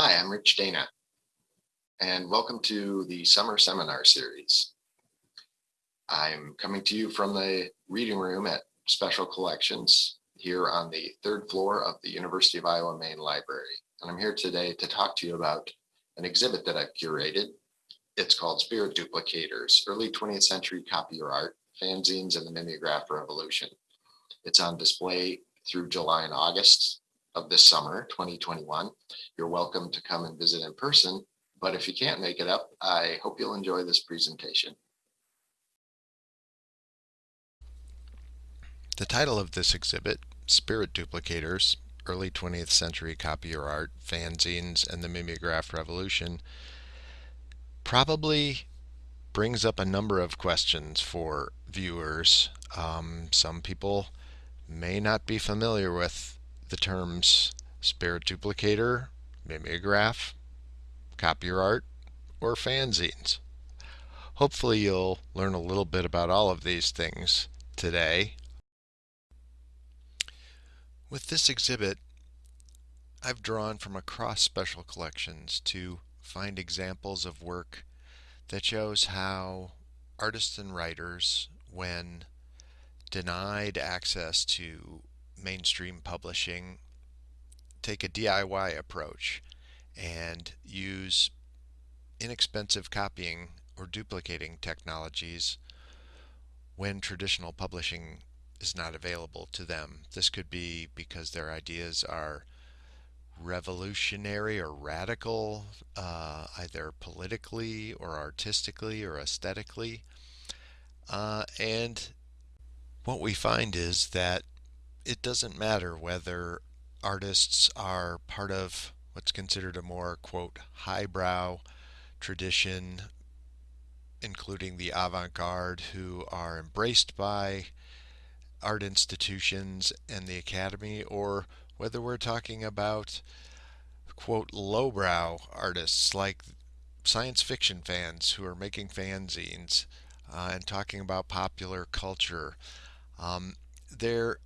Hi, I'm Rich Dana, and welcome to the Summer Seminar Series. I'm coming to you from the reading room at Special Collections here on the third floor of the University of Iowa Main Library. And I'm here today to talk to you about an exhibit that I've curated. It's called Spirit Duplicators, Early 20th Century Copy Art, Fanzines and the Mimeograph Revolution. It's on display through July and August of this summer, 2021. You're welcome to come and visit in person, but if you can't make it up, I hope you'll enjoy this presentation. The title of this exhibit, Spirit Duplicators, Early 20th Century Copier Art, Fanzines, and the Mimeograph Revolution, probably brings up a number of questions for viewers. Um, some people may not be familiar with the terms spirit duplicator, mimeograph, copier art, or fanzines. Hopefully you'll learn a little bit about all of these things today. With this exhibit, I've drawn from across special collections to find examples of work that shows how artists and writers, when denied access to mainstream publishing take a DIY approach and use inexpensive copying or duplicating technologies when traditional publishing is not available to them. This could be because their ideas are revolutionary or radical, uh, either politically or artistically or aesthetically. Uh, and what we find is that it doesn't matter whether artists are part of what's considered a more, quote, highbrow tradition, including the avant garde, who are embraced by art institutions and the academy, or whether we're talking about, quote, lowbrow artists like science fiction fans who are making fanzines uh, and talking about popular culture. Um, there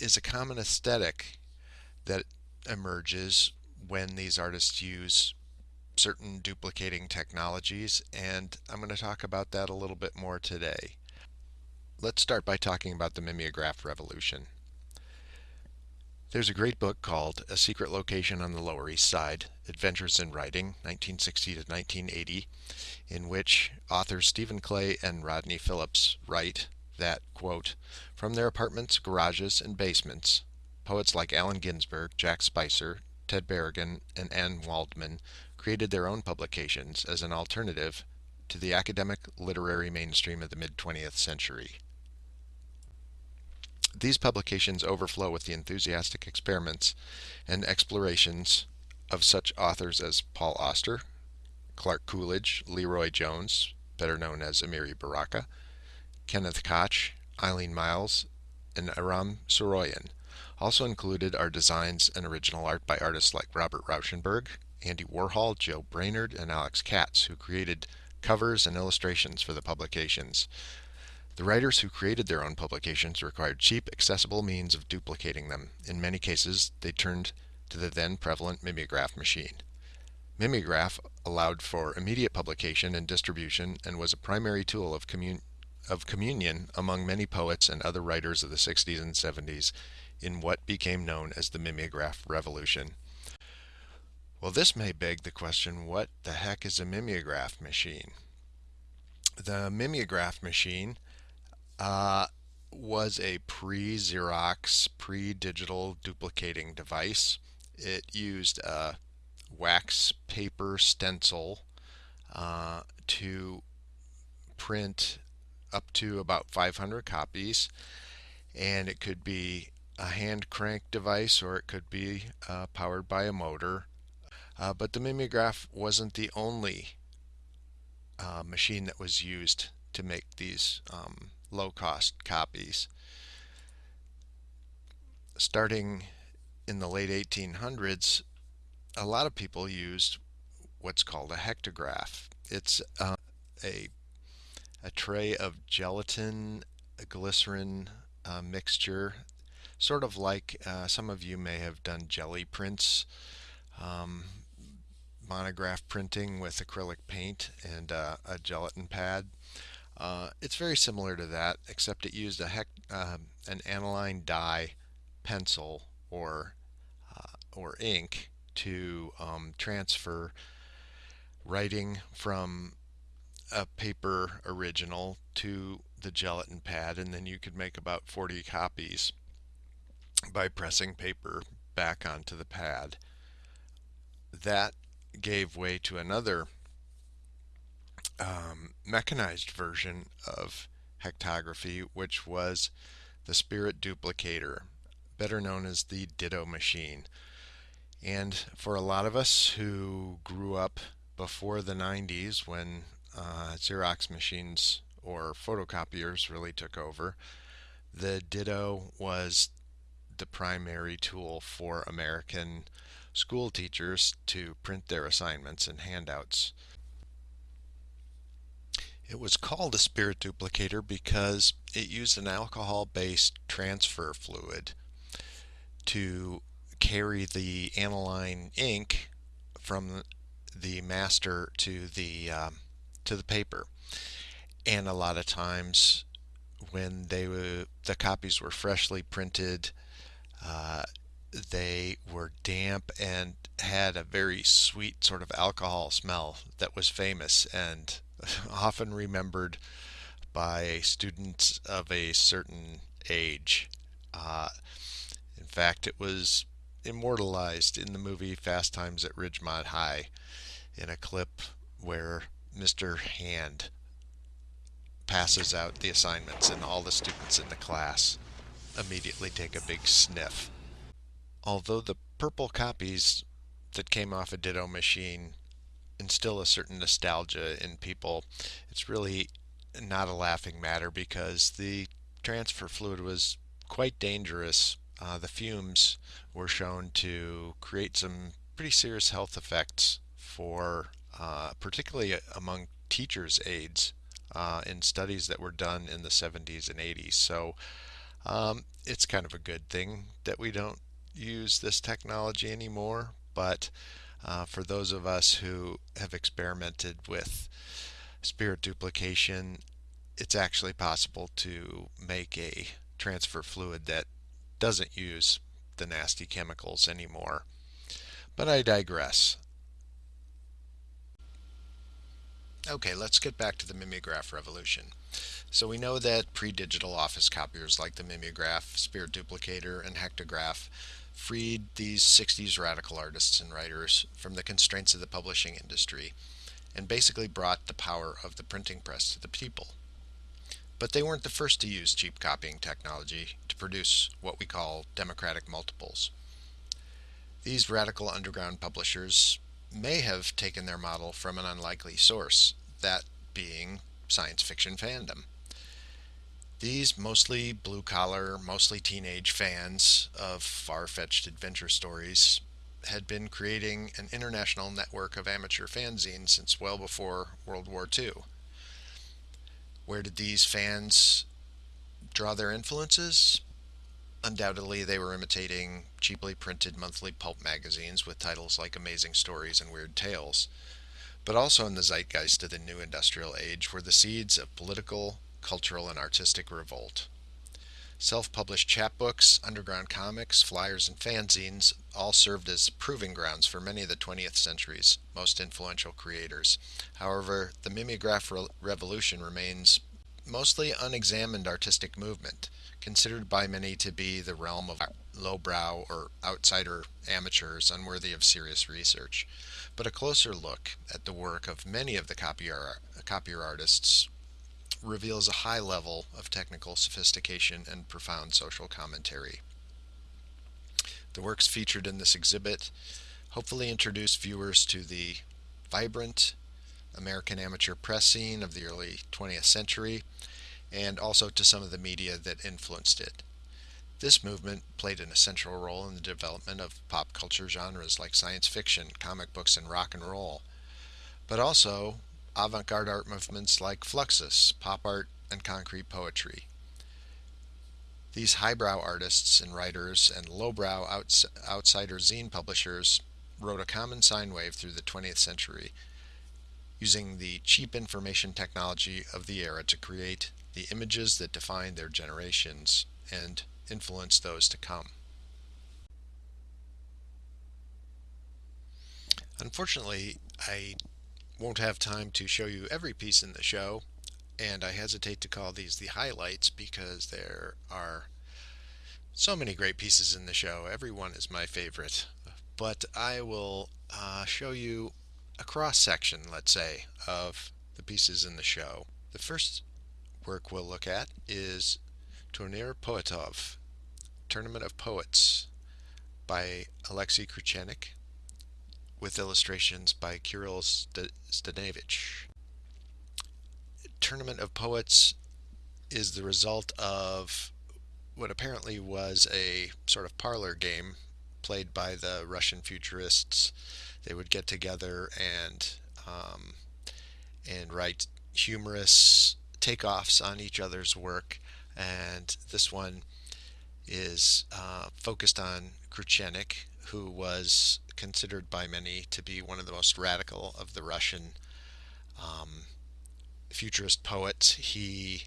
is a common aesthetic that emerges when these artists use certain duplicating technologies, and I'm going to talk about that a little bit more today. Let's start by talking about the mimeograph revolution. There's a great book called A Secret Location on the Lower East Side, Adventures in Writing, 1960 to 1980, in which authors Stephen Clay and Rodney Phillips write that, quote, from their apartments, garages, and basements, poets like Allen Ginsberg, Jack Spicer, Ted Berrigan, and Anne Waldman created their own publications as an alternative to the academic literary mainstream of the mid-20th century. These publications overflow with the enthusiastic experiments and explorations of such authors as Paul Auster, Clark Coolidge, LeRoi Jones, better known as Amiri Baraka, Kenneth Koch, Eileen Myles, and Aram Saroyan. Also included are designs and original art by artists like Robert Rauschenberg, Andy Warhol, Joe Brainard, and Alex Katz, who created covers and illustrations for the publications. The writers who created their own publications required cheap, accessible means of duplicating them. In many cases, they turned to the then prevalent mimeograph machine. Mimeograph allowed for immediate publication and distribution and was a primary tool of commun of communion among many poets and other writers of the 60s and 70s in what became known as the mimeograph revolution. Well, this may beg the question, what the heck is a mimeograph machine? The mimeograph machine uh, was a pre-Xerox, pre-digital duplicating device. It used a wax paper stencil uh, to print up to about 500 copies. And it could be a hand crank device or it could be uh, powered by a motor. Uh, but the mimeograph wasn't the only uh, machine that was used to make these um, low-cost copies. Starting in the late 1800s a lot of people used what's called a hectograph. It's uh, a a tray of gelatin glycerin uh, mixture sort of like uh, some of you may have done jelly prints um, monograph printing with acrylic paint and uh, a gelatin pad. Uh, it's very similar to that, except it used a hec- um, an aniline dye pencil or uh, or ink to um, transfer writing from a paper original to the gelatin pad, and then you could make about 40 copies by pressing paper back onto the pad. That gave way to another um, mechanized version of hectography, which was the Spirit Duplicator, better known as the Ditto machine. And for a lot of us who grew up before the 90s when uh, Xerox machines or photocopiers really took over, the Ditto was the primary tool for American school teachers to print their assignments and handouts. It was called a spirit duplicator because it used an alcohol based transfer fluid to carry the aniline ink from the master to the um, to the paper and a lot of times when they were the copies were freshly printed uh, they were damp and had a very sweet sort of alcohol smell that was famous and often remembered by students of a certain age. Uh, in fact, it was immortalized in the movie Fast Times at Ridgemont High in a clip where Mr. Hand passes out the assignments and all the students in the class immediately take a big sniff. Although the purple copies that came off a Ditto machine instill a certain nostalgia in people, it's really not a laughing matter because the transfer fluid was quite dangerous. Uh, the fumes were shown to create some pretty serious health effects for uh, particularly among teachers' aides uh, in studies that were done in the 70s and 80s. So um, it's kind of a good thing that we don't use this technology anymore, but uh, for those of us who have experimented with spirit duplication, it's actually possible to make a transfer fluid that doesn't use the nasty chemicals anymore. But I digress. Okay, let's get back to the mimeograph revolution. So we know that pre-digital office copiers like the mimeograph, Spirit Duplicator, and Hectograph freed these 60s radical artists and writers from the constraints of the publishing industry and basically brought the power of the printing press to the people. But they weren't the first to use cheap copying technology to produce what we call democratic multiples. These radical underground publishers may have taken their model from an unlikely source, that being science fiction fandom. These mostly blue collar, mostly teenage fans of far fetched adventure stories had been creating an international network of amateur fanzines since well before World War II. Where did these fans draw their influences? Undoubtedly, they were imitating cheaply printed monthly pulp magazines with titles like Amazing Stories and Weird Tales. But also in the zeitgeist of the new industrial age were the seeds of political, cultural, and artistic revolt. Self published chapbooks, underground comics, flyers, and fanzines all served as proving grounds for many of the 20th century's most influential creators. However, the mimeograph re- revolution remains mostly unexamined artistic movement considered by many to be the realm of lowbrow or outsider amateurs unworthy of serious research. But a closer look at the work of many of the copier, copier artists reveals a high level of technical sophistication and profound social commentary. The works featured in this exhibit hopefully introduce viewers to the vibrant American amateur press scene of the early 20th century and also to some of the media that influenced it. This movement played an essential role in the development of pop culture genres like science fiction, comic books, and rock and roll, but also avant garde art movements like Fluxus, pop art, and concrete poetry. These highbrow artists and writers and lowbrow outs- outsider zine publishers rode a common sine wave through the 20th century, using the cheap information technology of the era to create the images that defined their generations and influenced those to come. Unfortunately, I won't have time to show you every piece in the show, and I hesitate to call these the highlights because there are so many great pieces in the show. Every one is my favorite. But I will uh, show you a cross section, let's say, of the pieces in the show. The first work we'll look at is Turnir Poetov, Tournament of Poets by Alexei Kruchenykh with illustrations by Kirill Stanevich. Tournament of Poets is the result of what apparently was a sort of parlor game played by the Russian futurists. They would get together and um, and write humorous takeoffs on each other's work. And this one is uh, focused on Kruchenykh, who was considered by many to be one of the most radical of the Russian um, futurist poets. He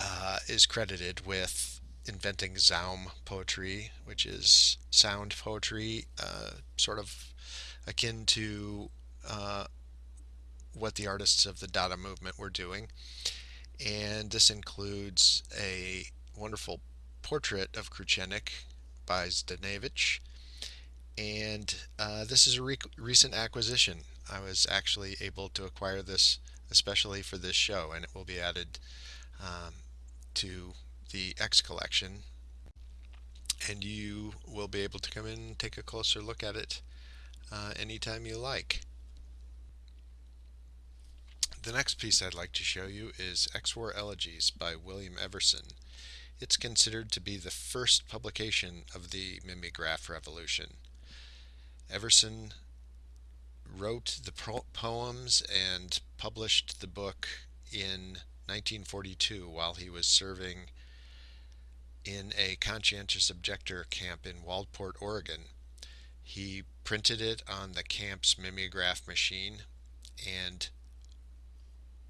uh, is credited with inventing Zaum poetry, which is sound poetry, uh, sort of akin to uh, what the artists of the Dada movement were doing. And this includes a wonderful portrait of Kruchenykh by Stanevich. And uh, this is a re recent acquisition. I was actually able to acquire this especially for this show, and it will be added um, to the X collection. And you will be able to come in and take a closer look at it uh, anytime you like. The next piece I'd like to show you is X-War Elegies by William Everson. It's considered to be the first publication of the mimeograph revolution. Everson wrote the poems and published the book in 1942 while he was serving in a conscientious objector camp in Waldport, Oregon. He printed it on the camp's mimeograph machine and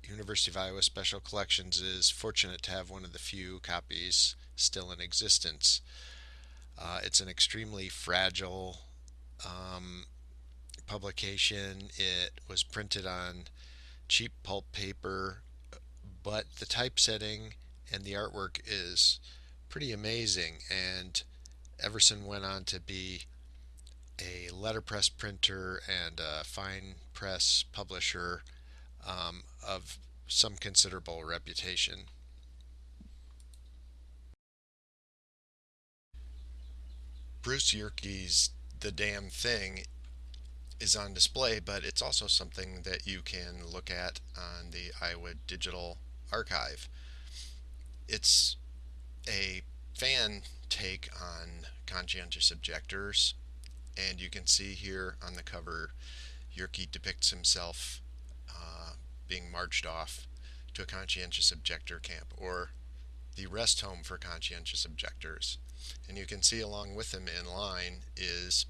University of Iowa Special Collections is fortunate to have one of the few copies still in existence. Uh, it's an extremely fragile um, publication. It was printed on cheap pulp paper, but the typesetting and the artwork is pretty amazing. And Everson went on to be a letterpress printer and a fine press publisher um, of some considerable reputation. Bruce Yerke's The Damn Thing is on display, but it's also something that you can look at on the Iowa Digital Archive. It's a fan take on conscientious objectors, and you can see here on the cover Yerke depicts himself being marched off to a conscientious objector camp or the rest home for conscientious objectors. And you can see along with him in line is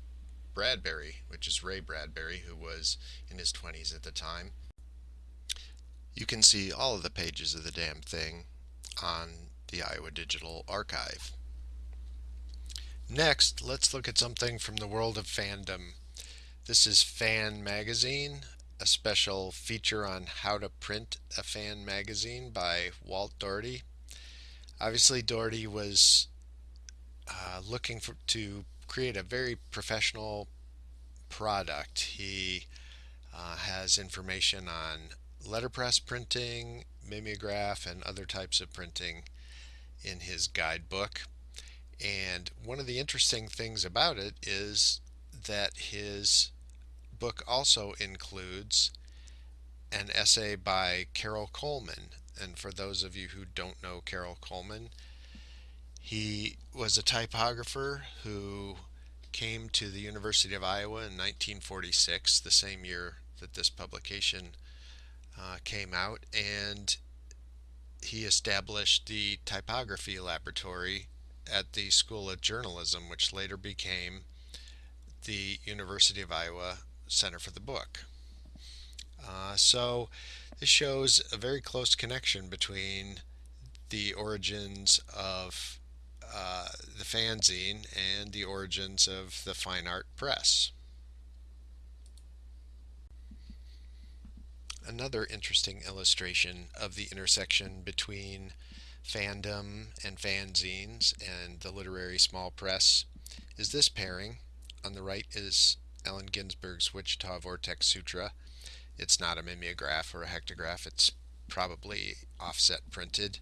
Bradbury, which is Ray Bradbury, who was in his 20s at the time. You can see all of the pages of the damn thing on the Iowa Digital Archive. Next, let's look at something from the world of fandom. This is Fan Magazine, a special feature on how to print a fan magazine by Walt Daugherty. Obviously, Doherty was uh, looking for, to create a very professional product. He uh, has information on letterpress printing, mimeograph, and other types of printing in his guidebook. And one of the interesting things about it is that his book also includes an essay by Carroll Coleman. And for those of you who don't know Carroll Coleman, he was a typographer who came to the University of Iowa in 1946, the same year that this publication uh, came out, and he established the typography laboratory at the School of Journalism, which later became the University of Iowa Center for the Book. Uh, so this shows a very close connection between the origins of uh, the fanzine and the origins of the fine art press. Another interesting illustration of the intersection between fandom and fanzines and the literary small press is this pairing. On the right is Allen Ginsberg's Wichita Vortex Sutra. It's not a mimeograph or a hectograph, it's probably offset printed.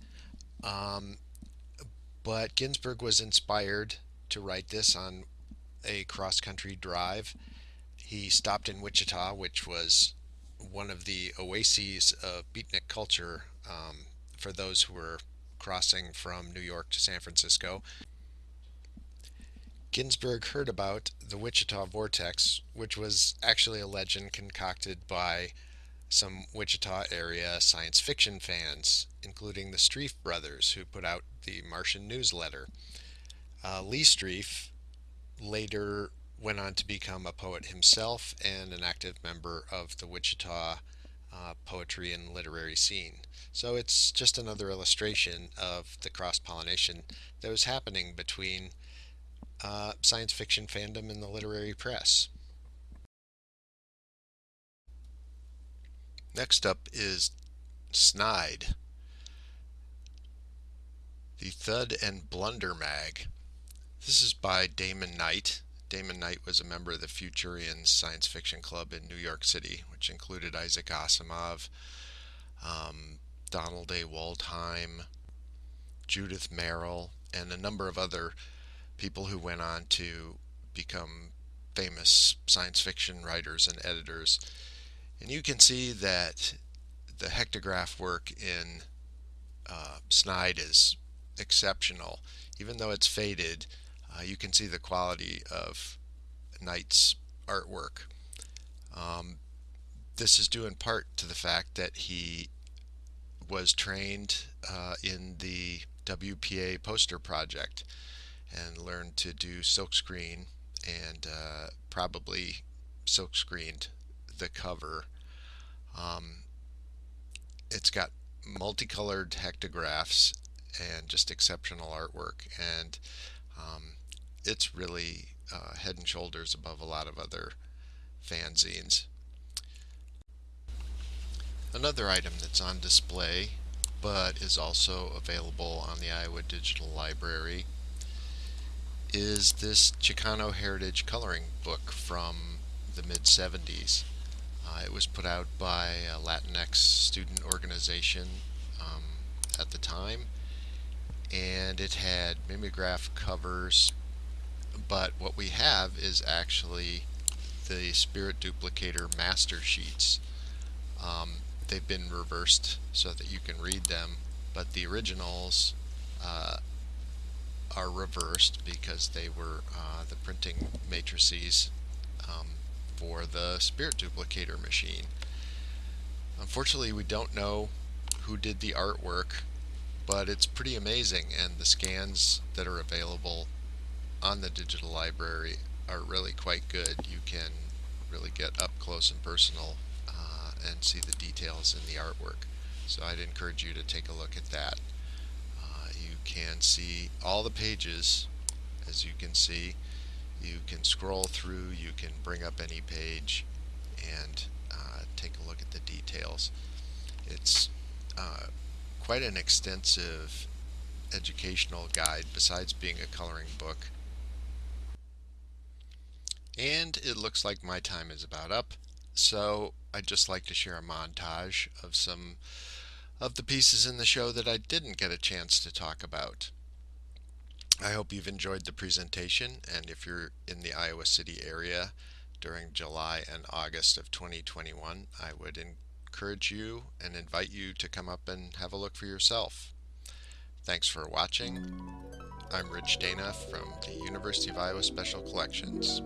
Um, but Ginsberg was inspired to write this on a cross country drive. He stopped in Wichita, which was one of the oases of beatnik culture um, for those who were crossing from New York to San Francisco. Ginsberg heard about the Wichita Vortex, which was actually a legend concocted by some Wichita area science fiction fans, including the Streiff brothers, who put out the Martian newsletter. Uh, Lee Streiff later went on to become a poet himself and an active member of the Wichita uh, poetry and literary scene. So it's just another illustration of the cross pollination that was happening between uh, science fiction fandom and the literary press. Next up is Snide, the Thud and Blunder Mag. This is by Damon Knight. Damon Knight was a member of the Futurians Science Fiction Club in New York City, which included Isaac Asimov, um, Donald A. Wollheim, Judith Merril, and a number of other people who went on to become famous science fiction writers and editors. And you can see that the hectograph work in uh, Snide is exceptional. Even though it's faded, uh, you can see the quality of Knight's artwork. Um, this is due in part to the fact that he was trained uh, in the WPA poster project and learned to do silkscreen and uh, probably silkscreened the cover. Um, it's got multicolored hectographs and just exceptional artwork and um, it's really uh, head and shoulders above a lot of other fanzines. Another item that's on display but is also available on the Iowa Digital Library is this Chicano Heritage Coloring Book from the mid 70s. Uh, it was put out by a Latinx student organization um, at the time and it had mimeograph covers but what we have is actually the Spirit Duplicator master sheets. Um, they've been reversed so that you can read them but the originals uh, are reversed because they were uh, the printing matrices um, for the Spirit Duplicator machine. Unfortunately, we don't know who did the artwork, but it's pretty amazing, and the scans that are available on the digital library are really quite good. You can really get up close and personal uh, and see the details in the artwork. So I'd encourage you to take a look at that can see all the pages as you can see. You can scroll through you can bring up any page and uh, take a look at the details. It's uh, quite an extensive educational guide besides being a coloring book. And it looks like my time is about up so I'd just like to share a montage of some of the pieces in the show that I didn't get a chance to talk about. I hope you've enjoyed the presentation, and if you're in the Iowa City area during July and August of 2021, I would encourage you and invite you to come up and have a look for yourself. Thanks for watching. I'm Rich Dana from the University of Iowa Special Collections.